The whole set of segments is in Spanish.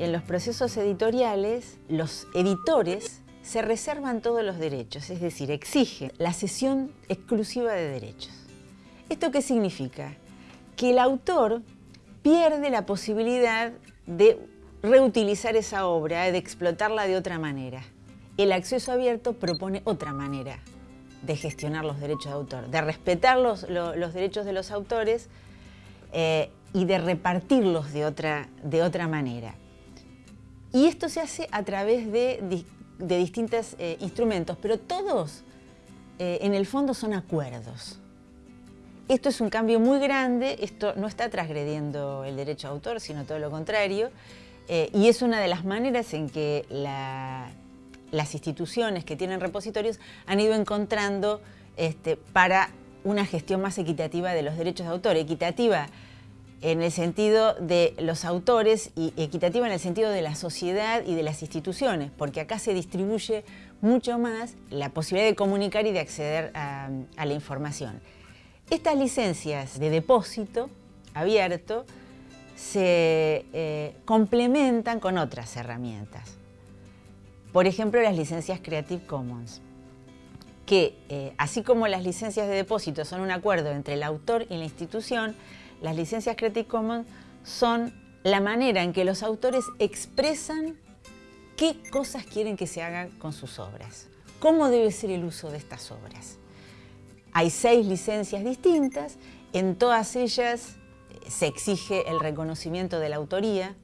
en los procesos editoriales, los editores se reservan todos los derechos, es decir, exigen la cesión exclusiva de derechos. ¿Esto qué significa? Que el autor pierde la posibilidad de reutilizar esa obra, de explotarla de otra manera. El acceso abierto propone otra manera de gestionar los derechos de autor, de respetar los, derechos de los autores eh, y de repartirlos de otra, de otra manera. Y esto se hace a través de, distintos eh, instrumentos, pero todos eh, en el fondo son acuerdos. Esto es un cambio muy grande, esto no está transgrediendo el derecho de autor, sino todo lo contrario, y es una de las maneras en que la, las instituciones que tienen repositorios han ido encontrando este, para una gestión más equitativa de los derechos de autor. Equitativa en el sentido de los autores y equitativa en el sentido de la sociedad y de las instituciones, porque acá se distribuye mucho más la posibilidad de comunicar y de acceder a, la información. Estas licencias de depósito abierto se eh, complementan con otras herramientas. Por ejemplo, las licencias Creative Commons, que eh, así como las licencias de depósito son un acuerdo entre el autor y la institución, las licencias Creative Commons son la manera en que los autores expresan qué cosas quieren que se hagan con sus obras, cómo debe ser el uso de estas obras. Hay seis licencias distintas, en todas ellas eh, se exige el reconocimiento de la autoría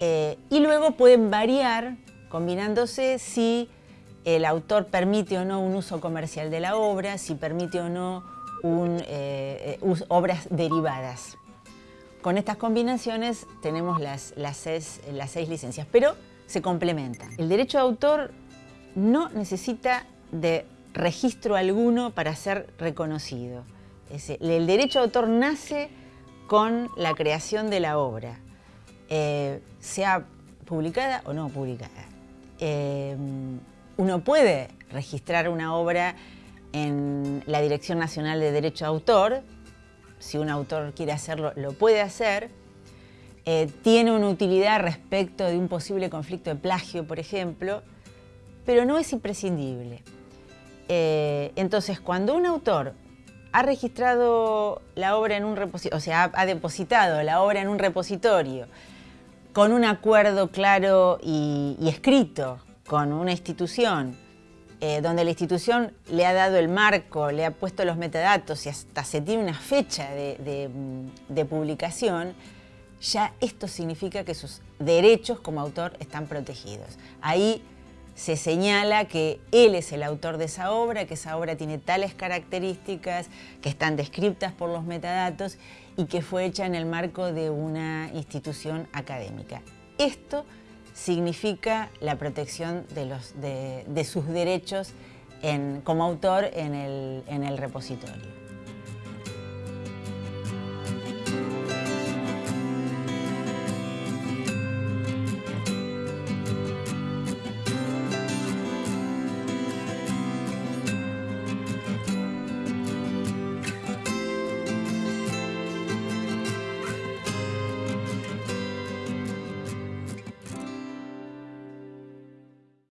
eh, y luego pueden variar combinándose si el autor permite o no un uso comercial de la obra, si permite o no eh, obras derivadas. Con estas combinaciones tenemos las, seis, licencias, pero se complementan. El derecho de autor no necesita de registro alguno para ser reconocido. El derecho de autor nace con la creación de la obra, eh, sea publicada o no publicada. Uno puede registrar una obra en la Dirección Nacional de Derecho de Autor, si un autor quiere hacerlo, lo puede hacer. Eh, tiene una utilidad respecto de un posible conflicto de plagio, por ejemplo, pero no es imprescindible. Eh, entonces, cuando un autor ha registrado la obra en un repositorio, o sea, ha depositado la obra en un repositorio, con un acuerdo claro y, escrito con una institución, eh, donde la institución le ha dado el marco, le ha puesto los metadatos y hasta se tiene una fecha de, de publicación, ya esto significa que sus derechos como autor están protegidos. Ahí se señala que él es el autor de esa obra, que esa obra tiene tales características, que están descritas por los metadatos y que fue hecha en el marco de una institución académica. Esto significa la protección de, sus derechos como autor en el repositorio.